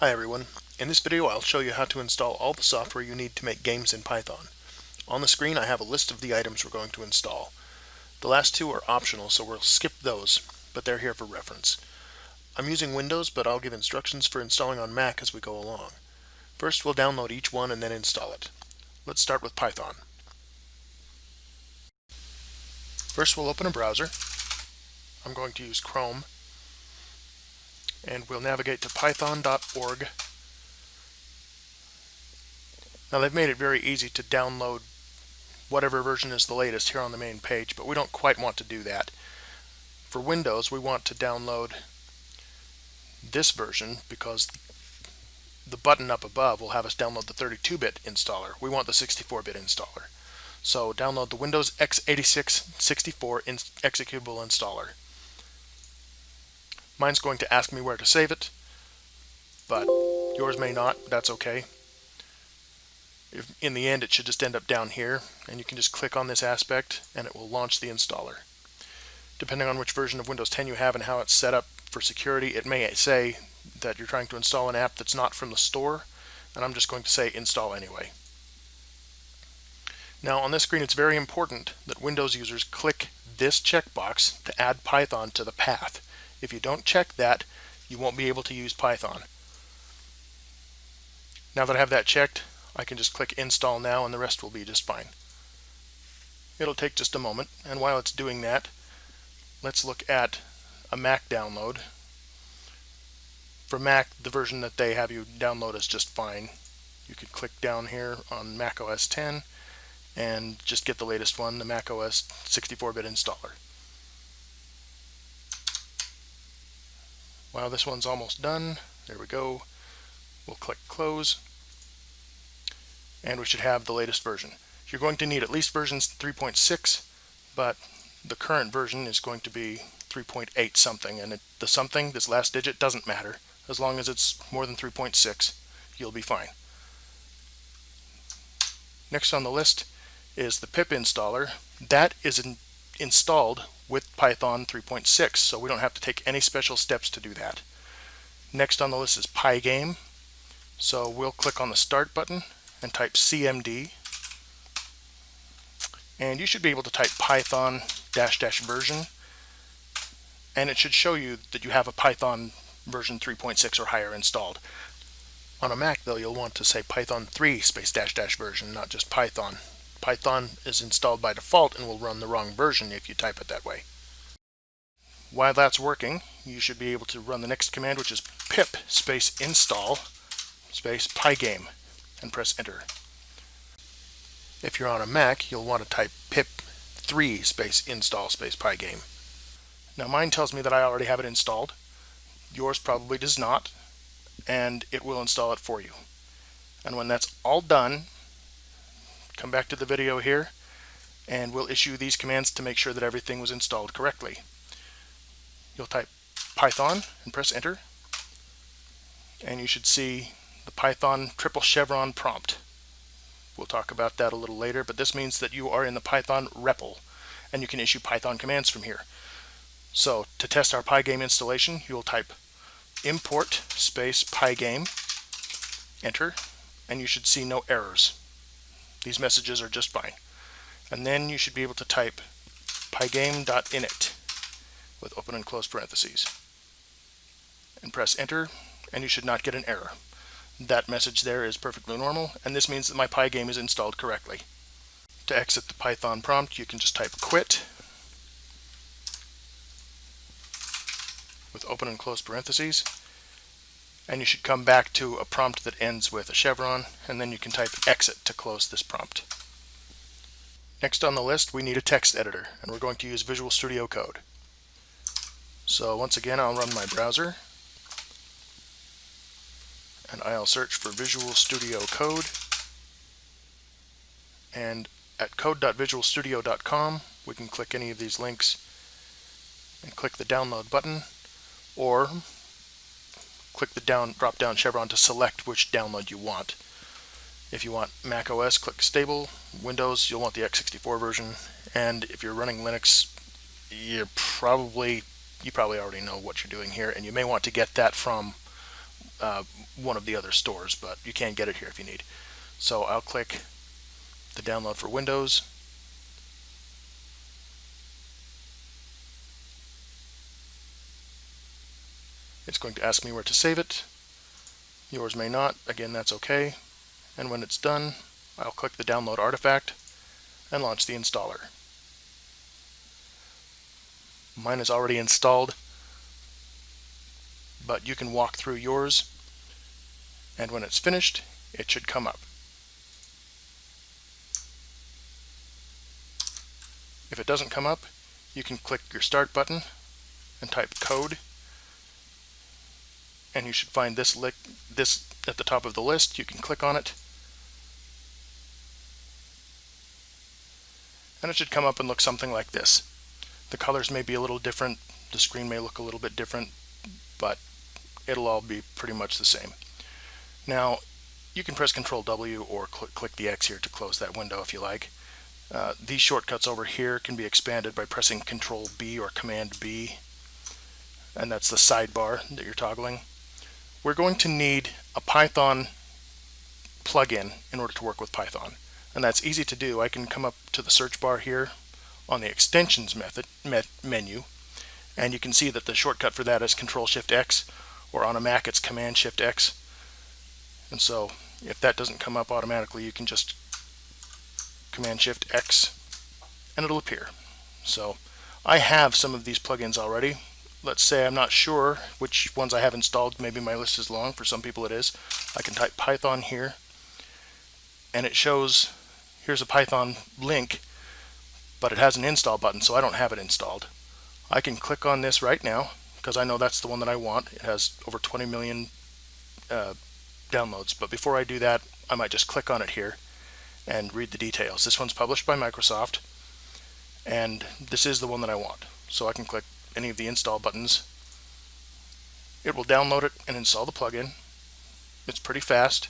Hi everyone. In this video I'll show you how to install all the software you need to make games in Python. On the screen I have a list of the items we're going to install. The last two are optional so we'll skip those, but they're here for reference. I'm using Windows but I'll give instructions for installing on Mac as we go along. First we'll download each one and then install it. Let's start with Python. First we'll open a browser. I'm going to use Chrome and we'll navigate to python.org. Now they've made it very easy to download whatever version is the latest here on the main page, but we don't quite want to do that. For Windows, we want to download this version because the button up above will have us download the 32-bit installer. We want the 64-bit installer. So download the Windows x86 64 executable installer. Mine's going to ask me where to save it, but yours may not. That's okay. If, in the end, it should just end up down here, and you can just click on this aspect, and it will launch the installer. Depending on which version of Windows 10 you have and how it's set up for security, it may say that you're trying to install an app that's not from the store, and I'm just going to say install anyway. Now on this screen it's very important that Windows users click this checkbox to add Python to the path. If you don't check that, you won't be able to use Python. Now that I have that checked, I can just click install now and the rest will be just fine. It'll take just a moment, and while it's doing that, let's look at a Mac download. For Mac, the version that they have you download is just fine. You could click down here on Mac OS 10 and just get the latest one, the Mac OS 64-bit installer. While this one's almost done, there we go. We'll click close and we should have the latest version. You're going to need at least version 3.6, but the current version is going to be 3.8 something, and it, the something, this last digit, doesn't matter. As long as it's more than 3.6, you'll be fine. Next on the list is the pip installer. That is in, installed with Python 3.6, so we don't have to take any special steps to do that. Next on the list is Pygame. So we'll click on the Start button and type CMD. And you should be able to type Python dash dash version. And it should show you that you have a Python version 3.6 or higher installed. On a Mac, though, you'll want to say Python 3 space dash dash version, not just Python. Python is installed by default and will run the wrong version if you type it that way. While that's working, you should be able to run the next command, which is pip space install space pygame, and press enter. If you're on a Mac, you'll want to type pip 3 space install space pygame. Now mine tells me that I already have it installed. Yours probably does not, and it will install it for you. And when that's all done, come back to the video here and we'll issue these commands to make sure that everything was installed correctly. You'll type Python and press enter and you should see the Python triple chevron prompt. We'll talk about that a little later, but this means that you are in the Python REPL and you can issue Python commands from here. So to test our Pygame installation, you'll type import space pygame, enter, and you should see no errors. These messages are just fine. And then you should be able to type pygame.init with open and close parentheses. And press enter, and you should not get an error. That message there is perfectly normal, and this means that my pygame is installed correctly. To exit the Python prompt, you can just type quit with open and close parentheses, and you should come back to a prompt that ends with a chevron, and then you can type exit to close this prompt. Next on the list, we need a text editor, and we're going to use Visual Studio Code. So once again, I'll run my browser, and I'll search for Visual Studio Code, and at code.visualstudio.com, we can click any of these links and click the download button, or click the down drop down chevron to select which download you want. If you want Mac OS, click Stable. Windows, you'll want the x64 version. And if you're running Linux, you're probably you probably already know what you're doing here, and you may want to get that from uh, one of the other stores, but you can get it here if you need. So I'll click the download for Windows. It's going to ask me where to save it. Yours may not. Again, that's okay. And when it's done, I'll click the download artifact and launch the installer. Mine is already installed, but you can walk through yours, and when it's finished, it should come up. If it doesn't come up, you can click your start button and type code and you should find this, this at the top of the list. You can click on it and it should come up and look something like this. The colors may be a little different, the screen may look a little bit different, but it'll all be pretty much the same. Now, you can press Control W or cl click the X here to close that window if you like. Uh, these shortcuts over here can be expanded by pressing Control B or Command B, and that's the sidebar that you're toggling. We're going to need a Python plugin in order to work with Python. And that's easy to do. I can come up to the search bar here on the extensions method me menu and you can see that the shortcut for that is control shift X or on a Mac it's command shift X. And so if that doesn't come up automatically you can just command shift X and it'll appear. So I have some of these plugins already let's say I'm not sure which ones I have installed maybe my list is long for some people it is I can type Python here and it shows here's a Python link, but it has an install button, so I don't have it installed. I can click on this right now because I know that's the one that I want. It has over 20 million uh, downloads, but before I do that, I might just click on it here and read the details. This one's published by Microsoft, and this is the one that I want. So I can click any of the install buttons. It will download it and install the plugin. It's pretty fast.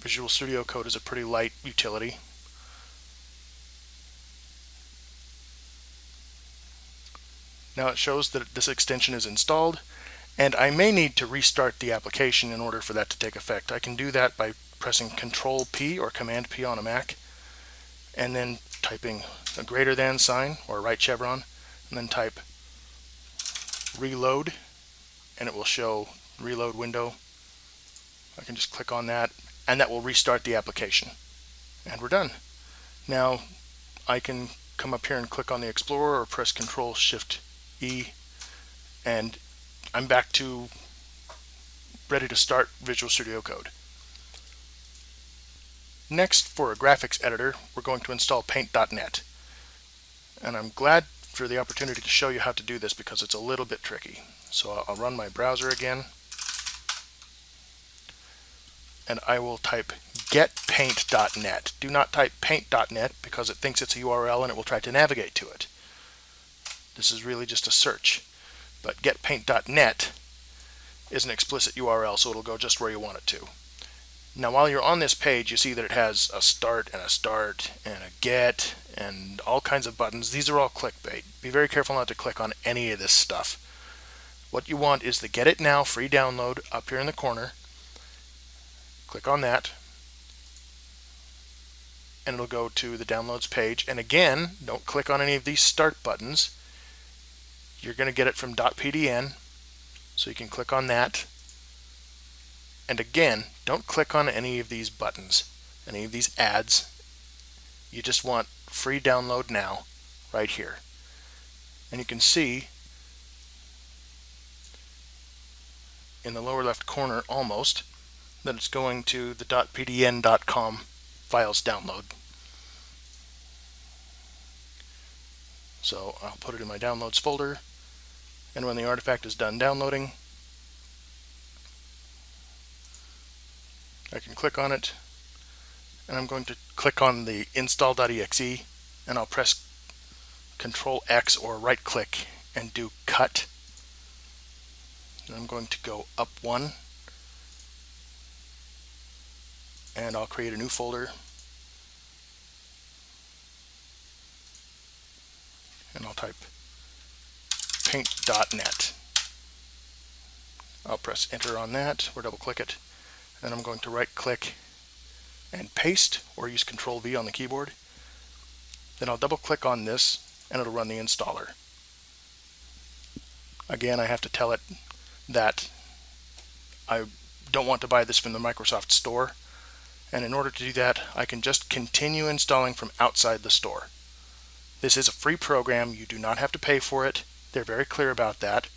Visual Studio Code is a pretty light utility. Now it shows that this extension is installed and I may need to restart the application in order for that to take effect. I can do that by pressing Control P or Command P on a Mac and then typing a greater than sign or right chevron and then type reload and it will show reload window. I can just click on that and that will restart the application. And we're done. Now I can come up here and click on the Explorer or press Control Shift E and I'm back to ready to start Visual Studio Code. Next, for a graphics editor, we're going to install Paint.net. And I'm glad for the opportunity to show you how to do this because it's a little bit tricky. So I'll run my browser again and I will type getpaint.net. Do not type paint.net because it thinks it's a URL and it will try to navigate to it. This is really just a search. But getpaint.net is an explicit URL, so it'll go just where you want it to. Now while you're on this page, you see that it has a start and a start and a get and all kinds of buttons. These are all clickbait. Be very careful not to click on any of this stuff. What you want is the Get It Now free download up here in the corner Click on that and it'll go to the downloads page. And again, don't click on any of these start buttons. You're going to get it from dotPDN, so you can click on that. And again, don't click on any of these buttons, any of these ads. You just want free download now, right here. And you can see in the lower left corner almost that it's going to the dotpdn.com files download. So I'll put it in my downloads folder and when the artifact is done downloading I can click on it and I'm going to click on the install.exe and I'll press control X or right click and do cut and I'm going to go up one and I'll create a new folder and I'll type paint.net. I'll press enter on that or double click it. And I'm going to right click and paste or use control V on the keyboard. Then I'll double click on this and it'll run the installer. Again, I have to tell it that I don't want to buy this from the Microsoft Store. And in order to do that, I can just continue installing from outside the store. This is a free program. You do not have to pay for it. They're very clear about that.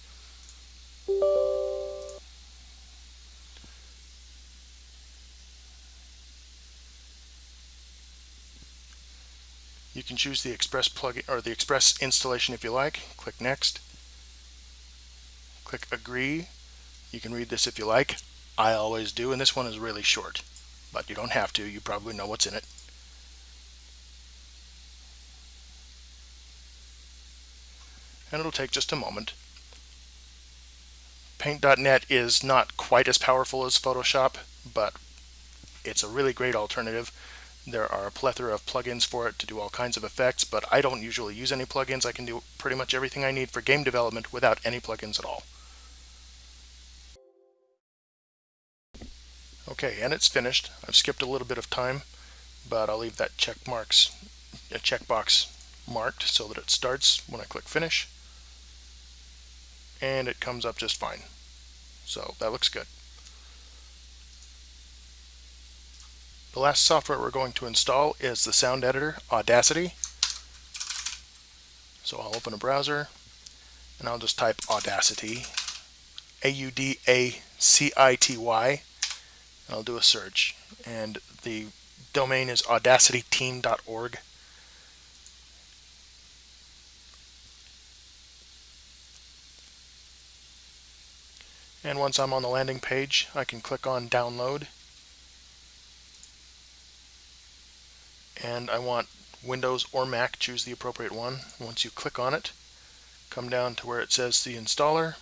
You can choose the Express plugin or the Express installation if you like. Click Next. Click Agree. You can read this if you like. I always do, and this one is really short, but you don't have to. You probably know what's in it. And it'll take just a moment. Paint.net is not quite as powerful as Photoshop, but it's a really great alternative. There are a plethora of plugins for it to do all kinds of effects, but I don't usually use any plugins. I can do pretty much everything I need for game development without any plugins at all. Okay, and it's finished. I've skipped a little bit of time, but I'll leave that check marks, a checkbox marked so that it starts when I click finish. And it comes up just fine. So that looks good. The last software we're going to install is the sound editor, Audacity. So I'll open a browser and I'll just type Audacity, A-U-D-A-C-I-T-Y, and I'll do a search. And the domain is audacityteam.org. And once I'm on the landing page, I can click on download. And I want Windows or Mac, choose the appropriate one. Once you click on it, come down to where it says the installer.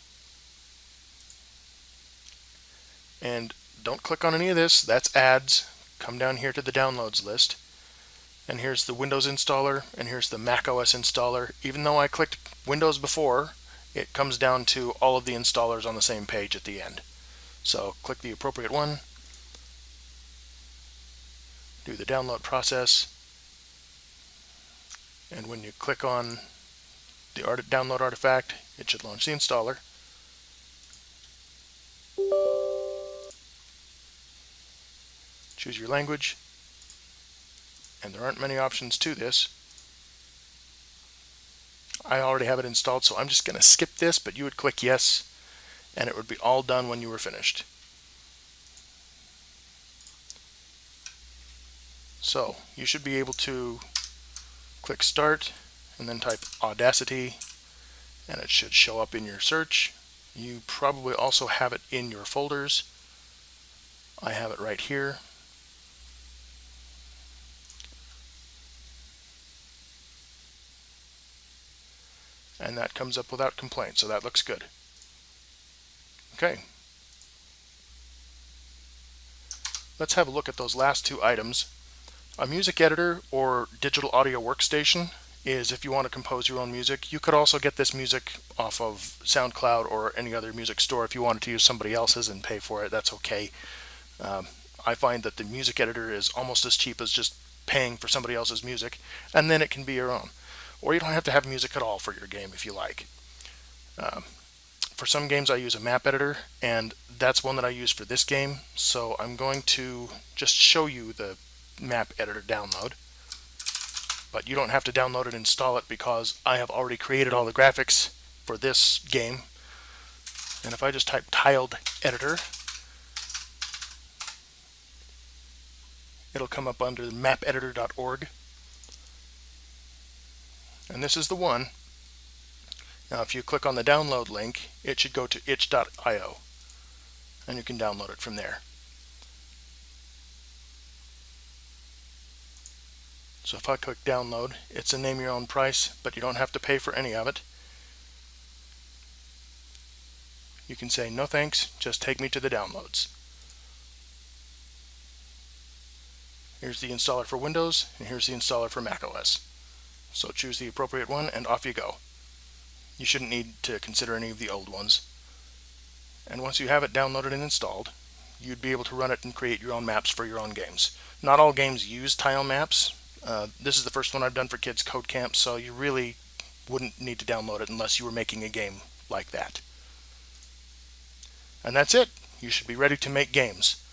And don't click on any of this, that's ads. Come down here to the downloads list. And here's the Windows installer, and here's the Mac OS installer. Even though I clicked Windows before, it comes down to all of the installers on the same page at the end. So click the appropriate one, do the download process, and when you click on the art download artifact, it should launch the installer. Choose your language, and there aren't many options to this. I already have it installed, so I'm just going to skip this, but you would click yes, and it would be all done when you were finished. So you should be able to click start and then type Audacity and it should show up in your search. You probably also have it in your folders. I have it right here. and that comes up without complaint, so that looks good. Okay. Let's have a look at those last two items. A music editor or digital audio workstation is if you want to compose your own music. You could also get this music off of SoundCloud or any other music store. If you wanted to use somebody else's and pay for it, that's okay. Um, I find that the music editor is almost as cheap as just paying for somebody else's music, and then it can be your own or you don't have to have music at all for your game if you like. Um, for some games I use a map editor and that's one that I use for this game so I'm going to just show you the map editor download but you don't have to download and install it because I have already created all the graphics for this game and if I just type tiled editor it'll come up under mapeditor.org and this is the one. Now if you click on the download link, it should go to itch.io and you can download it from there. So if I click download, it's a name your own price, but you don't have to pay for any of it. You can say no thanks, just take me to the downloads. Here's the installer for Windows, and here's the installer for macOS. So choose the appropriate one and off you go. You shouldn't need to consider any of the old ones. And once you have it downloaded and installed, you'd be able to run it and create your own maps for your own games. Not all games use tile maps. Uh, this is the first one I've done for Kids Code Camp, so you really wouldn't need to download it unless you were making a game like that. And that's it. You should be ready to make games.